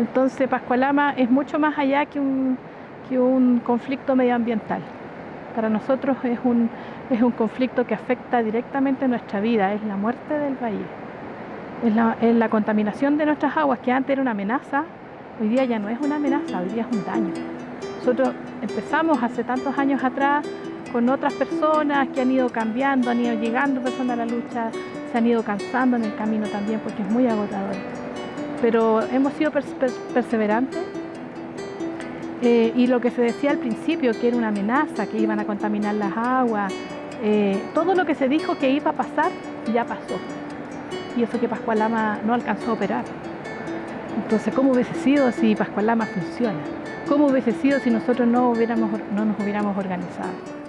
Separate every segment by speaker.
Speaker 1: Entonces Pascualama es mucho más allá que un, conflicto medioambiental. Para nosotros es un, conflicto que afecta directamente nuestra vida, es la muerte del país. Es la, es la contaminación de nuestras aguas, que antes era una amenaza, hoy día ya no es una amenaza, hoy día es un daño. Nosotros empezamos hace tantos años atrás con otras personas que han ido cambiando, han ido llegando personas a la lucha, se han ido cansando en el camino también porque es muy agotador. Pero hemos sido perseverantes eh, y lo que se decía al principio, que era una amenaza, que iban a contaminar las aguas, eh, todo lo que se dijo que iba a pasar, ya pasó. Y eso que Pascualama no alcanzó a operar. Entonces, ¿cómo hubiese sido si Pascualama funciona? ¿Cómo hubiese sido si nosotros no, hubiéramos, no nos hubiéramos organizado?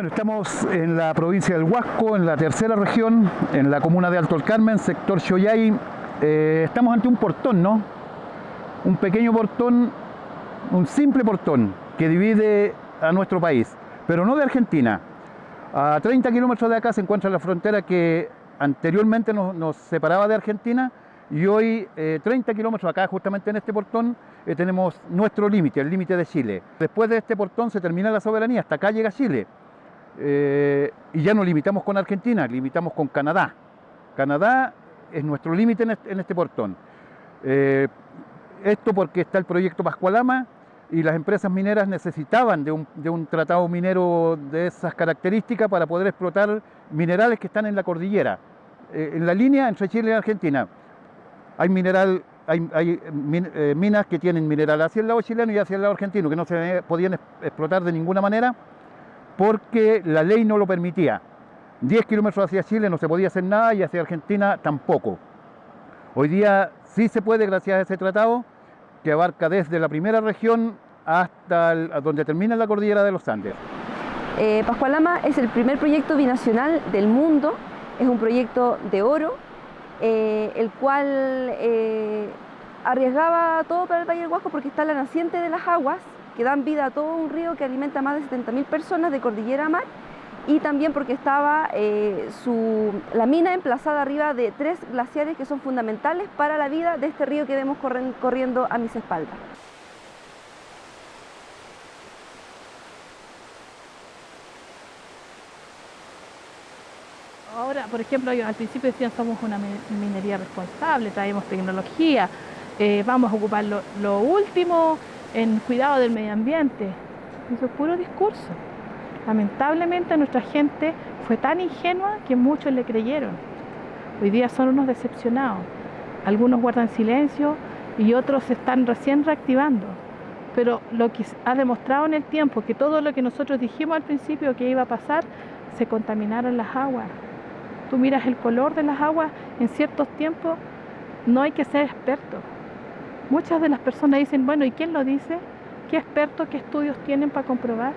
Speaker 2: Bueno, estamos en la provincia del Huasco, en la tercera región, en la comuna de Alto el Carmen, sector Choyay. Eh, estamos ante un portón, ¿no? Un pequeño portón, un simple portón que divide a nuestro país, pero no de Argentina. A 30 kilómetros de acá se encuentra la frontera que anteriormente nos, separaba de Argentina y hoy 30 eh, kilómetros acá, justamente en este portón, eh, tenemos nuestro límite, el límite de Chile. Después de este portón se termina la soberanía, hasta acá llega Chile. Eh, y ya no limitamos con Argentina, limitamos con Canadá. Canadá es nuestro límite en, este portón. Eh, esto porque está el proyecto Pascualama y las empresas mineras necesitaban de un, tratado minero de esas características para poder explotar minerales que están en la cordillera. Eh, en la línea entre Chile y Argentina hay mineral hay, minas que tienen mineral hacia el lado chileno y hacia el lado argentino, que no se podían explotar de ninguna manera porque la ley no lo permitía. 10 kilómetros hacia Chile no se podía hacer nada y hacia Argentina tampoco. Hoy día sí se puede gracias a ese tratado que abarca desde la primera región hasta donde termina la cordillera de los Andes.
Speaker 3: Eh, Pascualama es el primer proyecto binacional del mundo, es un proyecto de oro, eh, el cual eh, arriesgaba todo para el Valle del Huasco porque está la naciente de las aguas que dan vida a todo un río que alimenta a más de 70.000 personas de cordillera a mar y también porque estaba eh, la mina emplazada arriba de tres glaciares que son fundamentales para la vida de este río que vemos corriendo a mis espaldas.
Speaker 1: Ahora, por ejemplo, al principio decían somos una minería responsable, traemos tecnología, eh, vamos a ocupar lo último en cuidado del medio ambiente. Eso es puro discurso. Lamentablemente nuestra gente fue tan ingenua que muchos le creyeron. Hoy día son unos decepcionados. Algunos guardan silencio y otros se están recién reactivando. Pero lo que ha demostrado en el tiempo, que todo lo que nosotros dijimos al principio que iba a pasar, se contaminaron las aguas. Tú miras el color de las aguas en ciertos tiempos, no hay que ser experto. Muchas de las personas dicen, bueno, ¿y quién lo dice? ¿Qué expertos, qué estudios tienen para comprobar?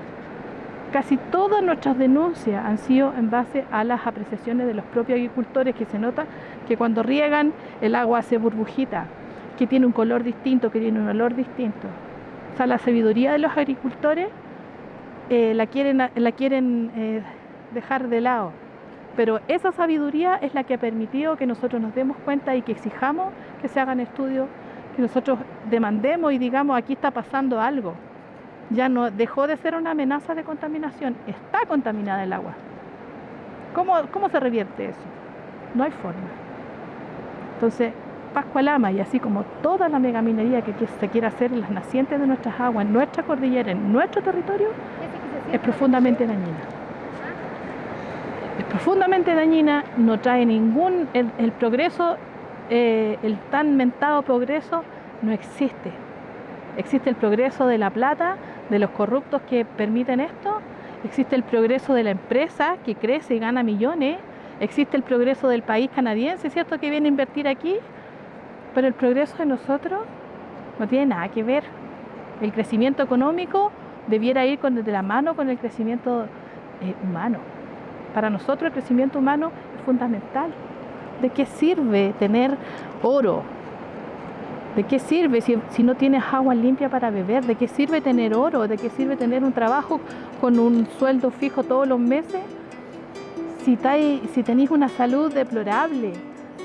Speaker 1: Casi todas nuestras denuncias han sido en base a las apreciaciones de los propios agricultores, que se nota que cuando riegan el agua hace burbujita, que tiene un color distinto, que tiene un olor distinto. O sea, la sabiduría de los agricultores eh, la quieren, eh, dejar de lado. Pero esa sabiduría es la que ha permitido que nosotros nos demos cuenta y que exijamos que se hagan estudios que nosotros demandemos y digamos aquí está pasando algo. Ya no dejó de ser una amenaza de contaminación, está contaminada el agua. ¿Cómo, cómo se revierte eso? No hay forma. Entonces, Pascualama y así como toda la megaminería que se quiere hacer en las nacientes de nuestras aguas, en nuestra cordillera, en nuestro territorio, es profundamente dañina. Es profundamente dañina, no trae ningún, el progreso eh, el tan mentado progreso no existe. Existe el progreso de la plata, de los corruptos que permiten esto, existe el progreso de la empresa que crece y gana millones, existe el progreso del país canadiense, ¿cierto?, que viene a invertir aquí, pero el progreso de nosotros no tiene nada que ver. El crecimiento económico debiera ir con, de la mano con el crecimiento eh, humano. para nosotros el crecimiento humano es fundamental. ¿De qué sirve tener oro? ¿De qué sirve si, no tienes agua limpia para beber? ¿De qué sirve tener oro? ¿De qué sirve tener un trabajo con un sueldo fijo todos los meses? Si, tenéis una salud deplorable,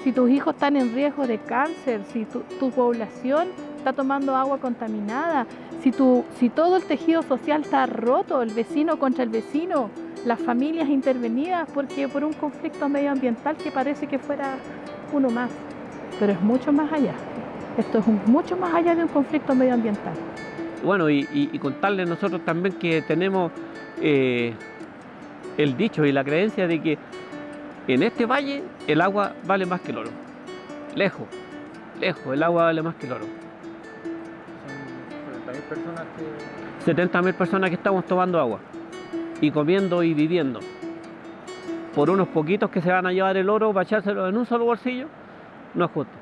Speaker 1: si tus hijos están en riesgo de cáncer, si tu, población está tomando agua contaminada, si todo el tejido social está roto, el vecino contra el vecino, las familias intervenidas porque por un conflicto medioambiental que parece que fuera uno más, pero es mucho más allá. Esto es un, mucho más allá de un conflicto medioambiental.
Speaker 4: Bueno, y, y, y contarles nosotros también que tenemos eh, el dicho y la creencia de que en este valle el agua vale más que el oro. Lejos, lejos, el agua vale más que el oro.
Speaker 5: Son 70.000 personas que...
Speaker 4: 70.000 personas que estamos tomando agua y comiendo y viviendo. Por unos poquitos que se van a llevar el oro para echárselo en un solo bolsillo, no es justo.